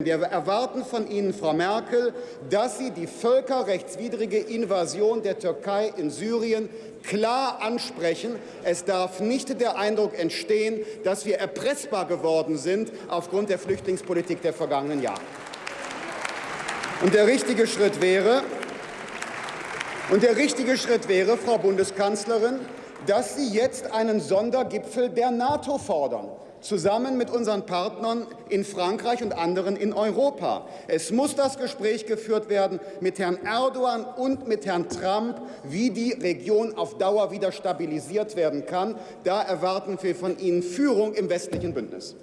Wir erwarten von Ihnen, Frau Merkel, dass Sie die völkerrechtswidrige Invasion der Türkei in Syrien klar ansprechen. Es darf nicht der Eindruck entstehen, dass wir erpressbar geworden sind aufgrund der Flüchtlingspolitik der vergangenen Jahre. Und der richtige Schritt wäre, und der richtige Schritt wäre, Frau Bundeskanzlerin, dass Sie jetzt einen Sondergipfel der NATO fordern zusammen mit unseren Partnern in Frankreich und anderen in Europa. Es muss das Gespräch geführt werden mit Herrn Erdogan und mit Herrn Trump, wie die Region auf Dauer wieder stabilisiert werden kann. Da erwarten wir von Ihnen Führung im westlichen Bündnis.